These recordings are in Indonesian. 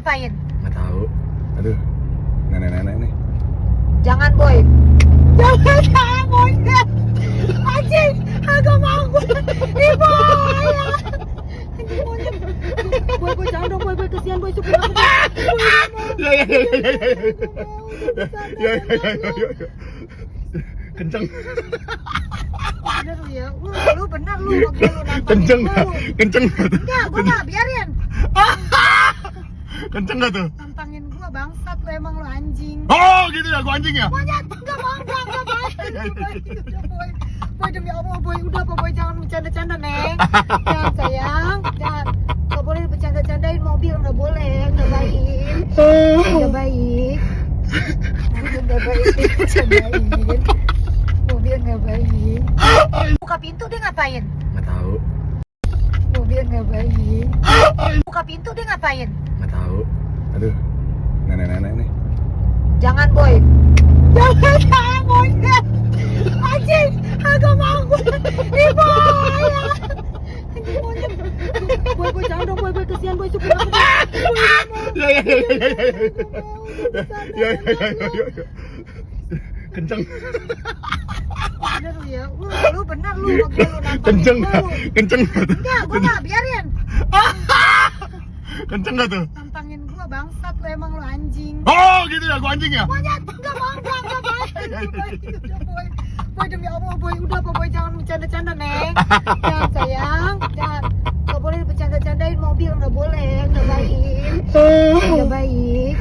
ngapain? Nggak tahu. Aduh, nenek-nenek nih. Jangan boy. Jangan jangan boy. Anjing, agak mau gue. Ibu. ya. Anjing monyet. Boy, boy, jangan dong boy, boy kesian boy supir aku. Ya ya ya ya ya ya. Ya ya ya ya ya. ya. Kenceng. Bener lu ya. Lu, lu bener lu mobil lu Kenceng nggak? lu. Kenceng nggak tuh? Enggak, gua enggak biarin. Kenceng nggak tuh? Tantangin gua bangsat lu emang lu anjing. Oh gitu ya, gua anjing ya? Monyet, enggak mau, enggak, enggak mau. Boy, udah boy. Boy demi Allah boy, udah apa boy jangan bercanda-canda neng. Jangan sayang, jangan. Gak boleh bercanda-candain mobil, nggak boleh, nggak baik. Nggak baik. Nggak baik bercandain. Mobil nggak baik. Buka pintu dia ngapain? Nggak tahu. Mobil nggak baik. Buka pintu dia ngapain? Aduh, nenek-nenek nih. Jangan boy. Jangan jangan boy. Anjing, agak mau. Ibu. ya. Anjing monyet. Boy, boy, jangan dong boy, boy kesian boy supir aku. Ya ya ya ya ya ya. Ya ya ya ya ya. Kenceng. Bener lu ya. Lu, lu bener lu nantangin Kenceng lu. Kenceng tuh? Enggak, gua enggak biarin. Kenceng tuh? Tantangin bangsat lu emang lu anjing. Oh gitu ya, gua anjing ya? Monyet, enggak mau, enggak, enggak mau. Boy, udah boy. Boy demi Allah boy, udah apa boy jangan bercanda-canda neng. Jangan sayang, jangan. Gak boleh bercanda-candain mobil, nggak boleh, nggak baik. Nggak baik.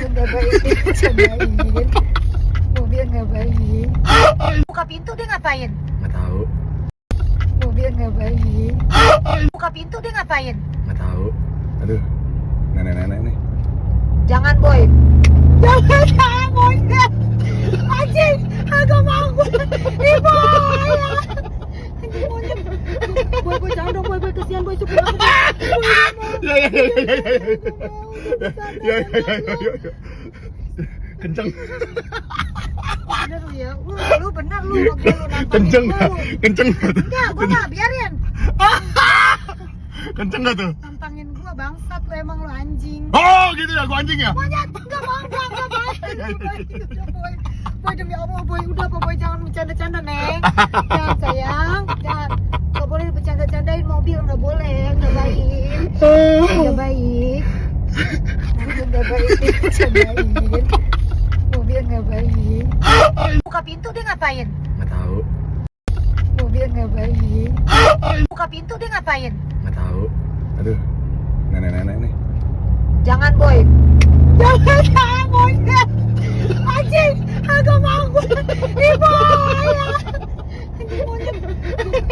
Nggak baik bercandain. Mobil nggak baik. Buka pintu dia ngapain? Nggak tahu. Mobil nggak baik. Buka pintu dia ngapain? Nggak tahu. Aduh, nenek-nenek nih. Jangan boy. Jangan jangan boy. Anjing, agak mau gue. Ibu. ya. Monyet. Boy, boy, jangan dong boy, boy kesian boy aku. Ya ya ya ya ya ya. Ya ya ya ya ya. Kenceng. Bener lu ya. Lu, lu bener lu lu Kenceng nggak? Kenceng nggak gua enggak biarin. Kenceng nggak tuh? Bangsat lu emang lu anjing. Oh gitu ya, gua anjing ya? Monyet, enggak mau, enggak, enggak mau. Boy, boy. Demi Allah boy, udah apa boy jangan bercanda-canda neng. Jangan sayang, jangan. Gak boleh bercanda-candain mobil, nggak boleh, nggak baik. Nggak baik. Nggak baik bercandain. Mobil nggak baik. Buka pintu dia ngapain? Nggak tahu. Mobil nggak baik. Buka pintu dia ngapain? Nggak tahu. Aduh, nenek-nenek nih. Jangan boy. Jangan jangan boy. Anjing, agak mau gue. Ibu. ya. Monyet.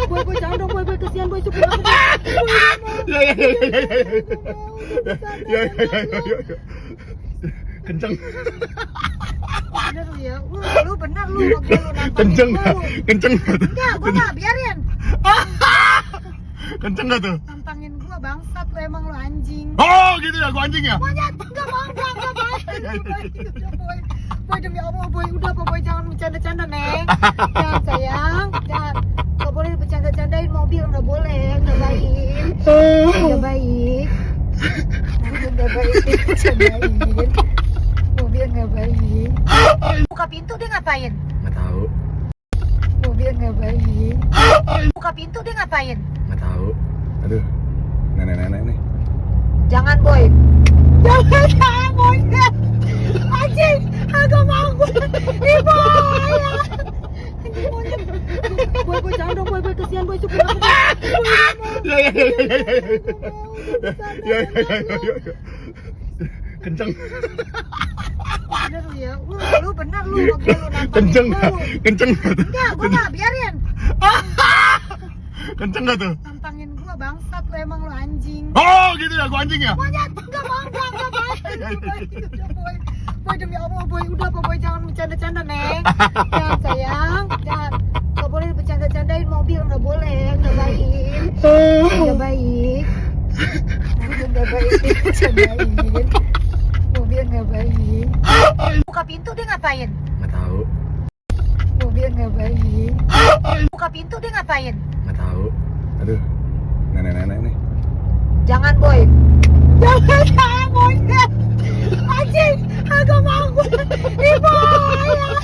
Boy, boy, jangan dong boy, boy kesian boy supir aku. Ya ya ya ya ya ya. Ya ya ya ya ya. ya. Kenceng. Bener lu ya. Lu, lu bener lu lu Kenceng nggak? lu. Kenceng nggak tuh? Enggak, gua enggak biarin. Kenceng nggak tuh? Bangsat lu emang lu anjing. Oh gitu ya, gua anjing ya? Monyet, enggak mau, enggak, enggak mau. Boy, udah boy. Boy demi Allah boy, udah apa boy jangan bercanda-canda neng. Jangan sayang, jangan. Gak boleh bercanda-candain mobil, nggak boleh, nggak baik. Nggak baik. Nggak baik bercandain. Mobil nggak baik. Buka pintu dia ngapain? Nggak tahu. Mobil nggak baik. Buka pintu dia ngapain? Nggak tahu. Aduh. Jangan boy. Jangan jangan boy. Anjing, agak mau gue. Ibu. ya. Anjing monyet. Boy, boy, jangan dong boy, boy kesian boy supir aku. Ya ya ya ya ya ya. Ya. Kenceng. Bener lu ya. Lu, lu bener lu mobil lu Kenceng lu. Kenceng? Enggak, gua enggak biarin. Kenceng nggak tuh? Bangsat lu emang lu anjing. Oh gitu ya, gua anjing ya? Monyet, enggak mau, enggak, enggak mau. Boy, udah boy. Boy demi Allah boy, udah apa boy jangan bercanda-canda neng. Jangan sayang, jangan. Gak boleh bercanda-candain mobil, nggak boleh, nggak baik. Nggak baik. Nggak baik bercandain. Mobil nggak baik. Buka pintu dia ngapain? Nggak tahu. Mobil nggak baik. Buka pintu dia ngapain? Nggak tahu. Aduh, nenek-nenek nih. Jangan boy. Jangan jangan monyet. Anjing, agak mau gue. Ibu, ayah.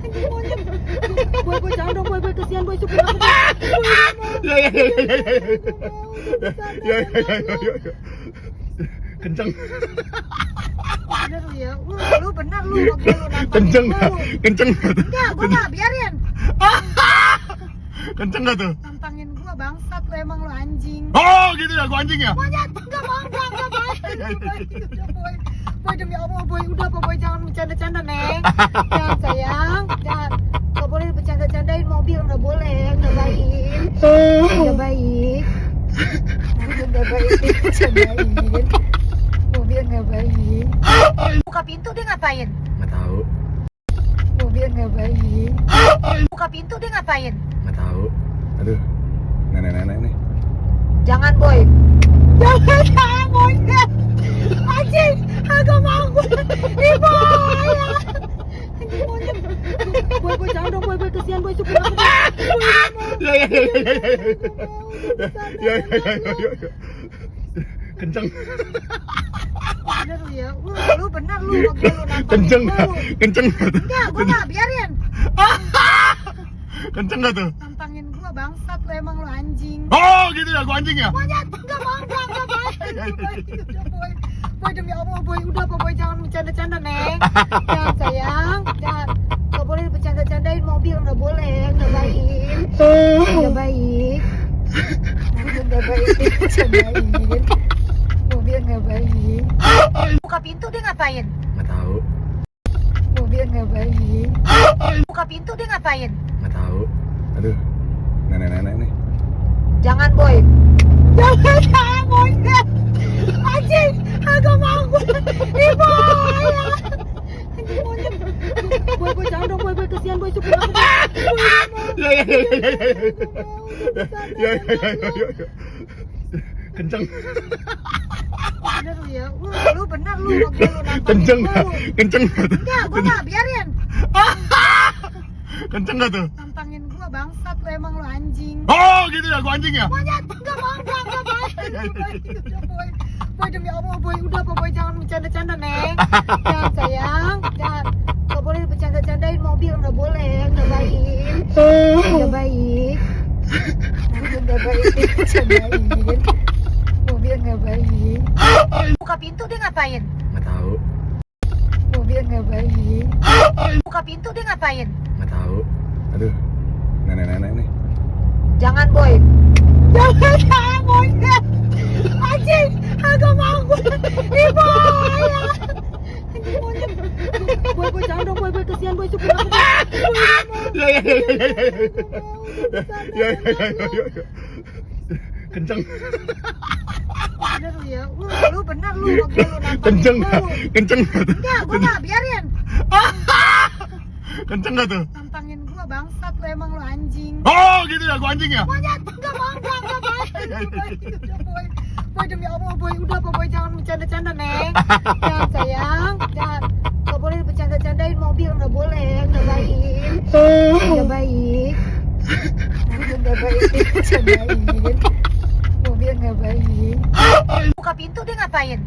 Anjing monyet. Boy, boy, jangan dong, boy, boy, kesian boy, aku. Boy, Ya ya ya ya ya ya. Ya ya ya ya ya. ya. Kenceng. bener lu ya. Lu, lu bener lu, Kenceng nggak? Kenceng nggak? Enggak, gue gak biarin. Kenceng nggak tuh? Bangsat lu emang lu anjing. Oh gitu ya, gua anjing ya? Monyet, enggak mau, enggak, enggak, boy. Udah, boy. Boy, demi Allah, boy. Udah, apa, boy. Jangan bercanda-canda, Neng. Jangan, sayang. Jangan. Gak boleh bercanda-candain mobil, nggak boleh. Nggak baik. Nggak baik. Nggak baik bercandain. Mobil nggak baik. Buka pintu dia ngapain? Nggak tahu, Mobil nggak baik. Buka pintu dia ngapain? nggak tahu. Aduh, nenek-nenek nih. Jangan boy Jangan jangan monyet Anjing Agak mau gue Ibu ayah Anjing monyet Boy boy jangan dong boy boy kesian boy supir aku Boy Ya ya ya ya ya ya. Ya. Kenceng. Bener lu ya Lu, lu bener lu lu nantangin Kenceng tuh? Enggak gue gak biarin Kenceng nggak tuh? Gue bangsat lu emang lu anjing. Oh gitu ya, gua anjing ya? Monyet enggak mau enggak enggak boy. Udah boy Boy demi Allah boy Udah apa boy jangan bercanda-canda Neng. Jangan sayang. Jangan. Gak boleh bercanda-candain mobil Gak boleh Gak baik. Gak baik. Gak baik bercandain Mobil gak baik. Buka pintu dia ngapain? Nggak tahu, Mobil gak baik. Buka pintu dia ngapain? nggak tahu. Aduh, nenek-nenek nih. Jangan boy Jangan jangan monyet Anjing Agak mau gue Ibu Anjing monyet Boy boy jangan dong boy boy kesian boy supir aku Ya ya ya ya ya ya. Ya ya ya ya ya. ya. Kenceng. Bener lu ya Lu, lu bener lu lu Kenceng nggak? lu. Kenceng nggak tuh? Enggak gue gak biarin Kenceng nggak tuh? Nantangin gue bangsat lu emang lu anjing. Oh gitu ya, gua anjing ya? Monyet enggak mau enggak enggak boy Udah boy. Boy demi Allah boy Udah apa boy jangan bercanda-canda Neng. Jangan sayang. Jangan. Gak boleh bercanda-candain mobil Gak boleh Gak baik. Gak baik. Gak baik bercandain Mobil gak baik. Buka pintu dia ngapain? Nggak tahu, Mobil gak baik. Buka pintu dia ngapain? Nggak tahu. Aduh, nenek-nenek nih. Jangan boy Jangan jangan monyet Anjing Agak mau gue Ibu Anjing monyet Boy boy jangan dong boy boy kesian boy supir aku Ya ya ya ya ya ya. Ya ya ya ya ya. ya. Kenceng. Bener lu ya Lu, lu bener lu nantangin Kenceng. Kenceng? Enggak gue gak biarin Kenceng nggak tuh? Nantangin gue bangsat lu emang lu anjing. Oh gitu ya, gua anjing ya? Monyet enggak mau enggak enggak boy Udah boy. Boy demi Allah boy. Udah apa boy jangan bercanda-canda Neng. Jangan sayang. Jangan. Gak boleh bercanda-candain mobil Gak boleh. Gak baik. Gak baik. Gak baik bercandain. Mobil gak baik. Buka pintu dia ngapain?